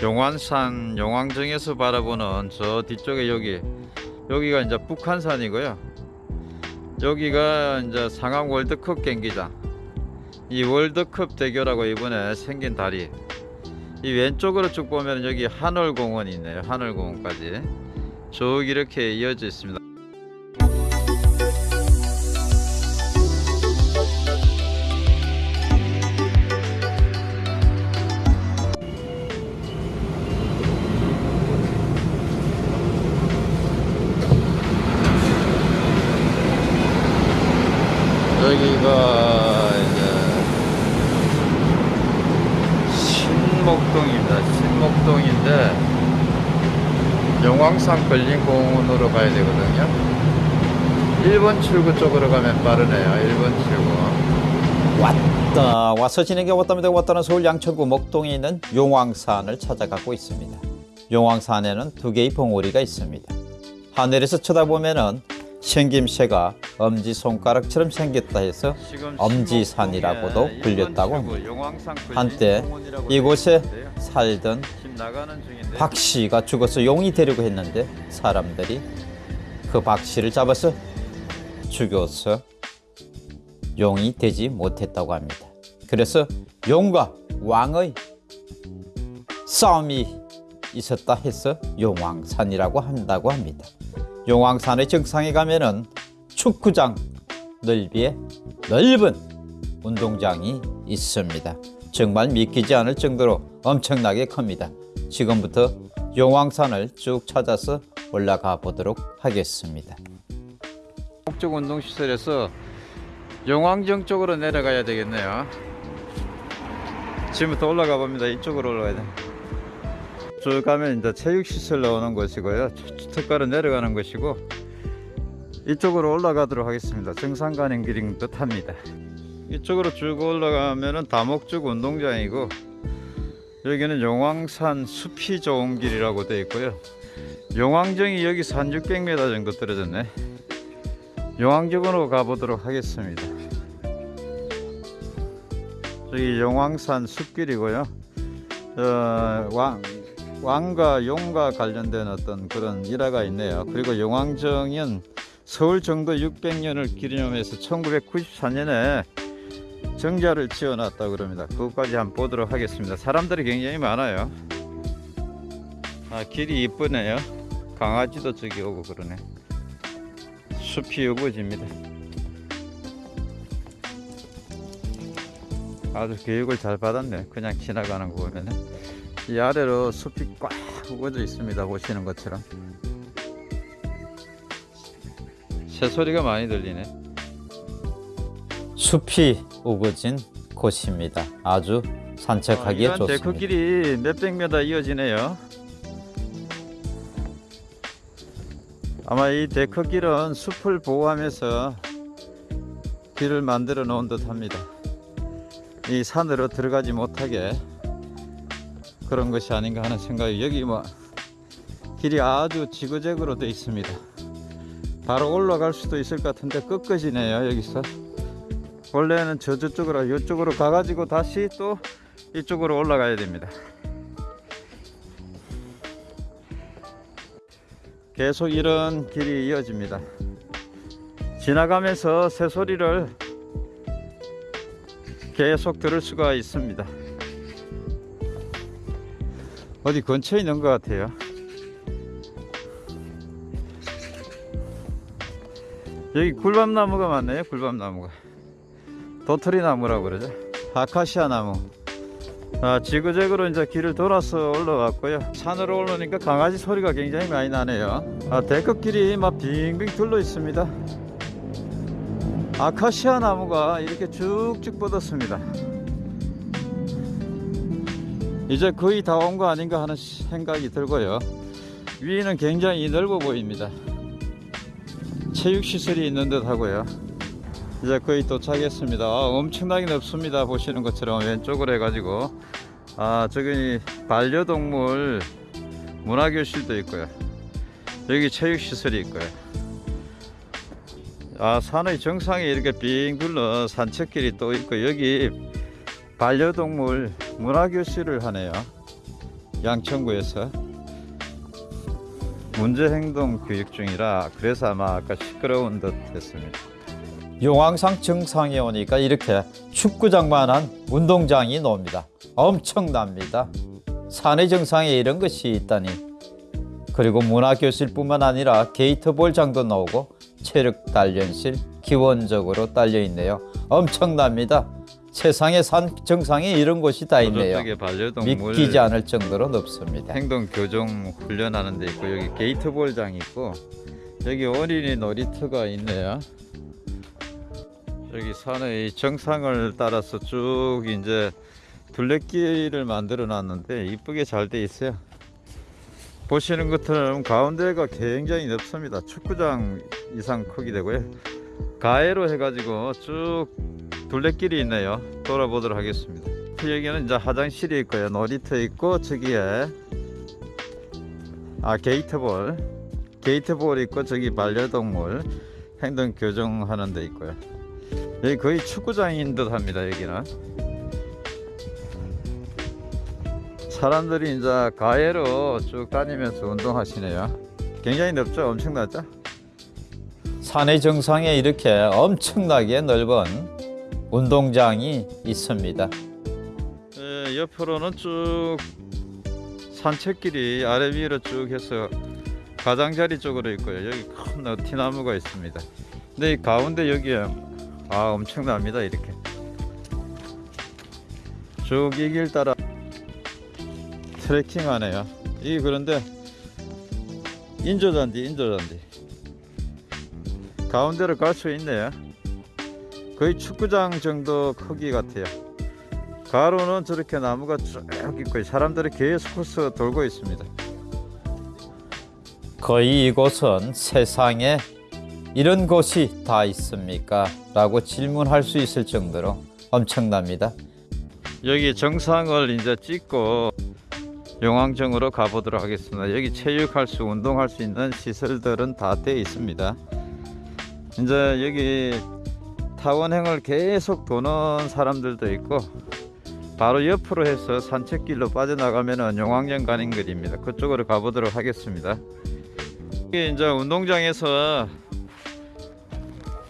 용환산 용왕정에서 바라보는 저 뒤쪽에 여기 여기가 이제 북한산이고요. 여기가 이제 상암 월드컵 경기장. 이 월드컵 대교라고 이번에 생긴 다리. 이 왼쪽으로 쭉 보면 여기 하늘공원이 있네요. 하늘공원까지 쭉 이렇게 이어져 있습니다. 여기가 이제 신목동입니다. 신목동인데 용왕산 걸린공원으로 가야 되거든요. 1번 출구 쪽으로 가면 빠르네요. 1번 출구. 왔다 와서 지내게 왔답니다 왔다는 서울 양천구 목동에 있는 용왕산을 찾아가고 있습니다 용왕산에는 두 개의 봉우리가 있습니다 하늘에서 쳐다보면 은 생김새가 엄지손가락처럼 생겼다 해서 엄지산이라고도 불렸다고 1번 합니다. 한때 이곳에. 살던 지금 나가는 중인데 박 씨가 죽어서 용이 되려고 했는데 사람들이 그 박 씨를 잡아서 죽여서 용이 되지 못했다고 합니다. 그래서 용과 왕의 싸움이 있었다 해서 용왕산이라고 한다고 합니다. 용왕산의 정상에 가면은 축구장 넓이에 넓은 운동장이 있습니다. 정말 믿기지 않을 정도로 엄청나게 큽니다. 지금부터 용왕산을 쭉 찾아서 올라가 보도록 하겠습니다. 목적 운동시설에서 용왕정 쪽으로 내려가야 되겠네요. 지금부터 올라가 봅니다. 이쪽으로 올라가야 돼. 쭉 가면 이제 체육시설 나오는 곳이고요. 특가로 내려가는 곳이고 이쪽으로 올라가도록 하겠습니다. 정상 가는 길인 듯 합니다. 이쪽으로 쭉 올라가면은 다목적 운동장이고 여기는 용왕산 숲이 좋은 길이라고 되어 있고요. 용왕정이 여기서 한 600m 정도 떨어졌네. 용왕정으로 가보도록 하겠습니다. 저기 용왕산 숲길이고요. 어, 왕, 왕과 용과 관련된 어떤 그런 일화가 있네요. 그리고 용왕정은 서울 정도 600년을 기념해서 1994년에 정자를 지어놨다 그럽니다. 그것까지 한번 보도록 하겠습니다. 사람들이 굉장히 많아요. 아, 길이 이쁘네요. 강아지도 저기 오고 그러네. 숲이 우거집니다. 아주 교육을 잘 받았네. 그냥 지나가는 거 보면은 이 아래로 숲이 꽉 우거져 있습니다. 보시는 것처럼 새소리가 많이 들리네. 숲이 우거진 곳입니다. 아주 산책하기에 이런 좋습니다. 데크 길이 몇백 미터 이어지네요. 아마 이 데크 길은 숲을 보호하면서 길을 만들어 놓은 듯 합니다. 이 산으로 들어가지 못하게 그런 것이 아닌가 하는 생각이 여기 뭐 길이 아주 지그재그로 되어 있습니다. 바로 올라갈 수도 있을 것 같은데 꺾어지네요 여기서 원래는 저 저쪽으로 이쪽으로 가가지고 다시 또 이쪽으로 올라가야 됩니다. 계속 이런 길이 이어집니다. 지나가면서 새소리를 계속 들을 수가 있습니다. 어디 근처에 있는 것 같아요. 여기 굴밤나무가 많네요. 굴밤나무가. 도토리 나무라고 그러죠. 아카시아 나무. 아, 지그재그로 이제 길을 돌아서 올라왔고요. 산으로 올라오니까 강아지 소리가 굉장히 많이 나네요. 아, 데크길이 막 빙빙 둘러 있습니다. 아카시아 나무가 이렇게 쭉쭉 뻗었습니다. 이제 거의 다 온 거 아닌가 하는 생각이 들고요. 위는 굉장히 넓어 보입니다. 체육시설이 있는 듯 하고요. 이제 거의 도착했습니다. 아, 엄청나게 넓습니다. 보시는 것처럼 왼쪽으로 해가지고 아 저기 반려동물 문화교실도 있고요. 여기 체육시설이 있고요. 아 산의 정상에 이렇게 빙 둘러 산책길이 또 있고 여기 반려동물 문화교실을 하네요. 양천구에서 문제행동 교육 중이라 그래서 아마 아까 시끄러운 듯 했습니다. 용왕산 정상에 오니까 이렇게 축구장만한 운동장이 나옵니다. 엄청납니다. 산의 정상에 이런 것이 있다니. 그리고 문화교실 뿐만 아니라 게이트볼장도 나오고 체력 단련실 기본적으로 딸려 있네요. 엄청납니다. 세상에 산 정상에 이런 곳이 다 있네요. 믿기지 않을 정도로 높습니다. 행동 교정 훈련하는 데 있고 여기 게이트볼장 있고 여기 어린이 놀이터가 있네요. 여기 산의 정상을 따라서 쭉 이제 둘레길을 만들어 놨는데 이쁘게 잘 돼 있어요. 보시는 것처럼 가운데가 굉장히 넓습니다. 축구장 이상 크기 되고요. 가해로 해가지고 쭉 둘레길이 있네요. 돌아보도록 하겠습니다. 여기는 이제 화장실이 있고요. 놀이터 있고 저기에 아 게이트볼 게이트볼 있고 저기 반려동물 행동 교정하는 데 있고요. 여기 거의 축구장인 듯 합니다. 여기는 사람들이 이제 가해로 쭉 다니면서 운동하시네요. 굉장히 넓죠? 엄청나죠? 산의 정상에 이렇게 엄청나게 넓은 운동장이 있습니다. 예, 옆으로는 쭉 산책길이 아래 위로 쭉 해서 가장자리 쪽으로 있고요. 여기 큰 너티나무가 있습니다. 근데 이 가운데 여기에 아 엄청납니다. 이렇게 쭉 이 길 따라 트레킹 하네요. 이 그런데 인조잔디 인조잔디 가운데로 갈 수 있네요. 거의 축구장 정도 크기 같아요. 가로는 저렇게 나무가 쭉 있고 사람들이 계속 코스 돌고 있습니다. 거의 이곳은 세상에 이런 곳이 다 있습니까? 라고 질문할 수 있을 정도로 엄청납니다. 여기 정상을 이제 찍고 용왕정으로 가보도록 하겠습니다. 여기 체육할 수, 운동할 수 있는 시설들은 다 되어 있습니다. 이제 여기 타원행을 계속 도는 사람들도 있고 바로 옆으로 해서 산책길로 빠져나가면은 용왕정 가는 길입니다. 그쪽으로 가보도록 하겠습니다. 여기 이제 운동장에서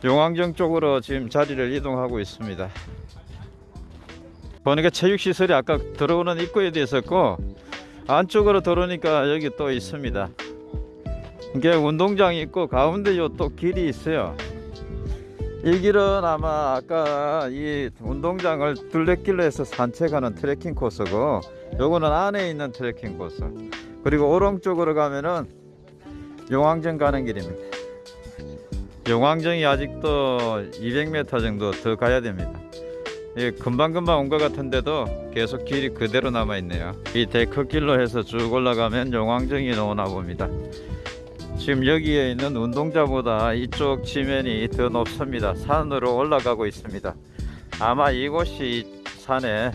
용왕정 쪽으로 지금 자리를 이동하고 있습니다. 보니까 체육시설이 아까 들어오는 입구에도 있었고 안쪽으로 들어오니까 여기 또 있습니다. 이게 운동장이 있고 가운데 요 또 길이 있어요. 이 길은 아마 아까 이 운동장을 둘레길로 해서 산책하는 트레킹 코스고 요거는 안에 있는 트레킹 코스 그리고 오른쪽으로 가면은 용왕정 가는 길입니다. 용왕정이 아직도 200m 정도 더 가야 됩니다. 예, 금방금방 온 것 같은데도 계속 길이 그대로 남아 있네요. 이 데크길로 해서 쭉 올라가면 용왕정이 나오나 봅니다. 지금 여기에 있는 운동장보다 이쪽 지면이 더 높습니다. 산으로 올라가고 있습니다. 아마 이곳이 산에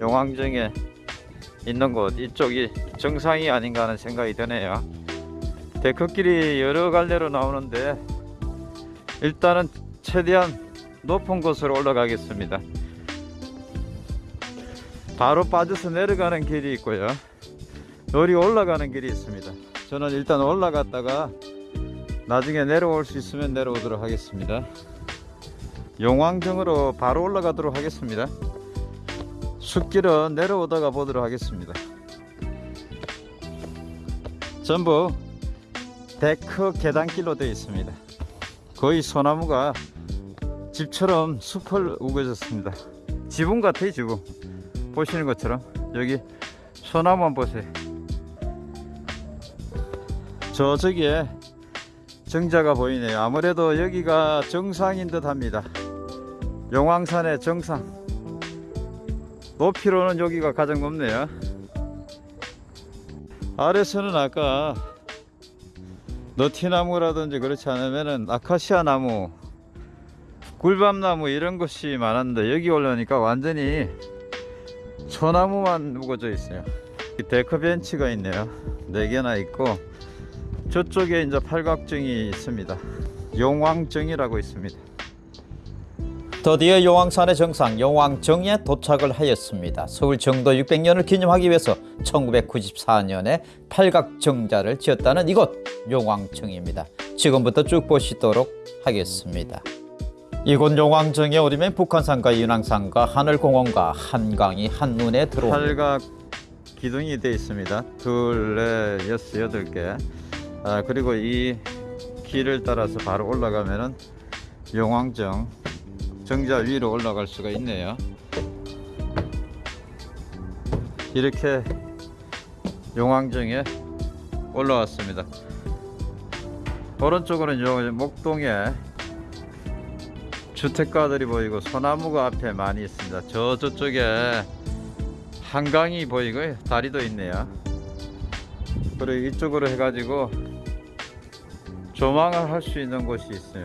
용왕정에 있는 곳 이쪽이 정상이 아닌가 하는 생각이 드네요. 데크길이 여러 갈래로 나오는데 일단은 최대한 높은 곳으로 올라가겠습니다. 바로 빠져서 내려가는 길이 있고요. 요리 올라가는 길이 있습니다. 저는 일단 올라갔다가 나중에 내려올 수 있으면 내려오도록 하겠습니다. 용왕정으로 바로 올라가도록 하겠습니다. 숲길은 내려오다가 보도록 하겠습니다. 전부 데크 계단길로 되어 있습니다. 거의 소나무가 집처럼 숲을 우거졌습니다. 지붕 같아요, 지붕. 보시는 것처럼 여기 소나무 한번 보세요. 저쪽에 정자가 보이네요. 아무래도 여기가 정상인 듯 합니다. 용왕산의 정상. 높이로는 여기가 가장 높네요. 아래서는 아까 너티나무라든지 그렇지 않으면은 아카시아 나무 굴밤나무 이런 것이 많았는데 여기 올라오니까 완전히 소나무만 우거져 있어요 데크 벤치가 있네요 네 개나 있고 저쪽에 이제 팔각정이 있습니다 용왕정이라고 있습니다 드디어 용왕산의 정상 용왕정에 도착을 하였습니다. 서울 정도 600년을 기념하기 위해서 1994년에 팔각정자를 지었다는 이곳 용왕정입니다. 지금부터 쭉 보시도록 하겠습니다. 이곳 용왕정에 오르면 북한산과 윤왕산과 하늘공원과 한강이 한눈에 들어옵니다. 팔각 기둥이 되어 있습니다. 둘, 넷, 여섯, 여덟 개. 아, 그리고 이 길을 따라서 바로 올라가면은 용왕정 정자 위로 올라갈 수가 있네요. 이렇게 용왕정에 올라왔습니다. 오른쪽으로는 요 목동에 주택가들이 보이고 소나무가 앞에 많이 있습니다. 저 저쪽에 한강이 보이고요. 다리도 있네요. 그리고 이쪽으로 해가지고 조망을 할 수 있는 곳이 있어요.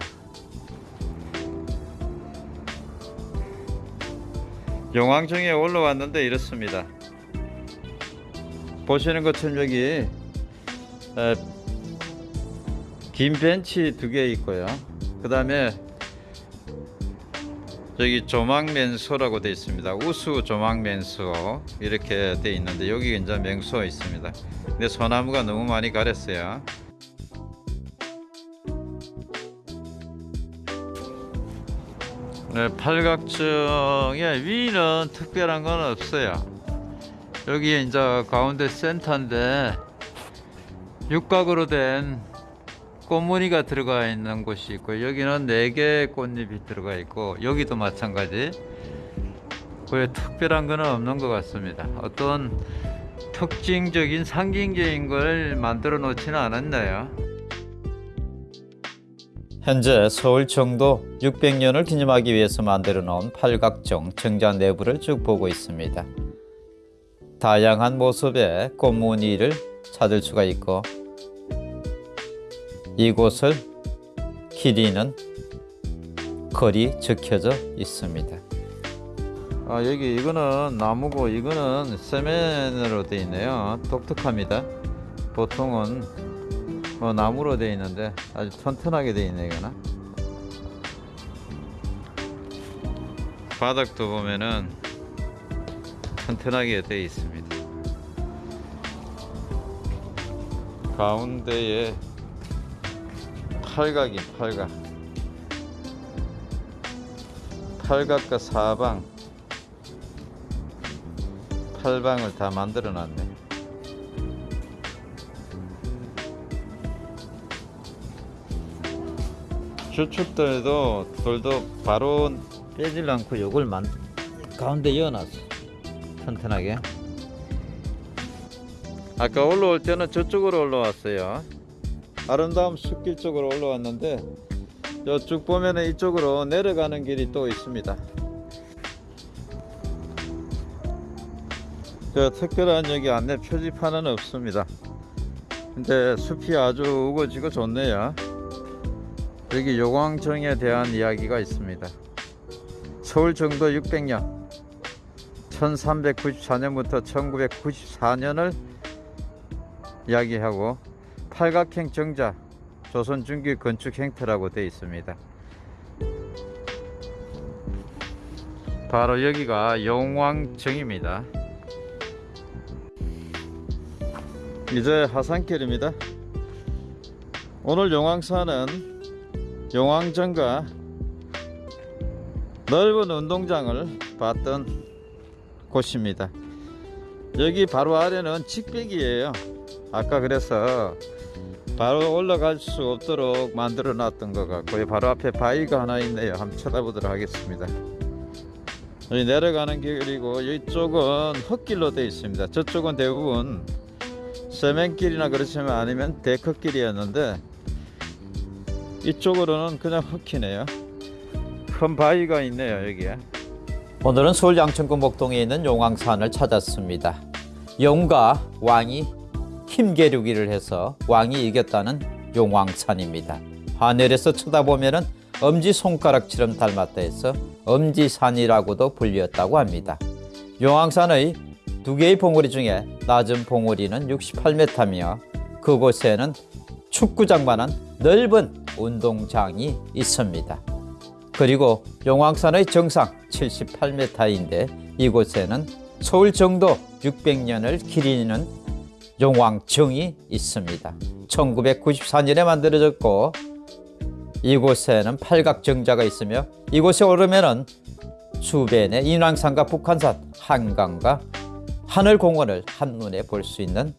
용왕정에 올라왔는데 이렇습니다. 보시는 것처럼 여기 에, 긴 벤치 두 개 있고요. 그 다음에 여기 조망면소라고 되어 있습니다. 우수 조망면소 이렇게 되어 있는데 여기 이제 맹소 있습니다. 근데 소나무가 너무 많이 가렸어요. 네, 팔각정의 위는 특별한 건 없어요. 여기 이제 가운데 센터인데 육각으로 된 꽃무늬가 들어가 있는 곳이 있고 여기는 네 개의 꽃잎이 들어가 있고 여기도 마찬가지. 왜 특별한 거는 없는 것 같습니다. 어떤 특징적인 상징적인 걸 만들어 놓지는 않았나요 현재 서울 정도 600년을 기념하기 위해서 만들어 놓은 팔각정 정자 내부를 쭉 보고 있습니다. 다양한 모습의 꽃무늬를 찾을 수가 있고 이곳을 길이는 거리 적혀져 있습니다. 아 여기 이거는 나무고 이거는 세면으로 되어 있네요 독특합니다 보통은 어, 나무로 되어 있는데 아주 튼튼하게 되어 있네 이거는 바닥도 보면은 튼튼하게 되어 있습니다. 가운데에 팔각이 팔각. 팔각과 사방. 팔방을 다 만들어 놨네 주축들도 돌도 바로 빼질 않고 요걸 만 가운데 이어놨어. 튼튼하게. 아까 올라올 때는 저쪽으로 올라왔어요. 아름다운 숲길 쪽으로 올라왔는데 저쭉 보면은 이쪽으로 내려가는 길이 또 있습니다. 저 특별한 여기 안내 표지판은 없습니다. 근데 숲이 아주 우거지고 좋네요 여기 요광정에 대한 이야기가 있습니다 서울 정도 600년 1394년부터 1994년을 이야기하고 팔각형 정자 조선 중기 건축 형태라고 되어 있습니다. 바로 여기가 용왕정입니다. 이제 하산길입니다. 오늘 용왕산은 용왕정과 넓은 운동장을 봤던 곳입니다. 여기 바로 아래는 직백이에요. 아까 그래서 바로 올라갈 수 없도록 만들어 놨던 것 같고요. 바로 앞에 바위가 하나 있네요. 한번 쳐다보도록 하겠습니다. 여기 내려가는 길이고 이쪽은 흙길로 되어 있습니다. 저쪽은 대부분 세면길이나 그렇지만 아니면 데크길이었는데 이쪽으로는 그냥 흙이네요. 큰 바위가 있네요 여기에. 오늘은 서울 양천구 목동에 있는 용왕산을 찾았습니다. 용과 왕이 힘겨루기를 해서 왕이 이겼다는 용왕산입니다. 하늘에서 쳐다보면 엄지손가락처럼 닮았다 해서 엄지산이라고도 불렸다고 합니다. 용왕산의 두 개의 봉우리 중에 낮은 봉우리는 68m며 그곳에는 축구장만한 넓은 운동장이 있습니다. 그리고 용왕산의 정상 78m인데 이곳에는 서울 정도 600년을 기리는 용왕정이 있습니다. 1994년에 만들어졌고 이곳에는 팔각정자가 있으며 이곳에 오르면은 수변의 인왕산과 북한산, 한강과 하늘공원을 한눈에 볼 수 있는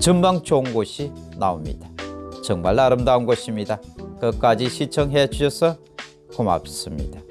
전망 좋은 곳이 나옵니다. 정말 아름다운 곳입니다. 끝까지 시청해 주셔서 고맙습니다.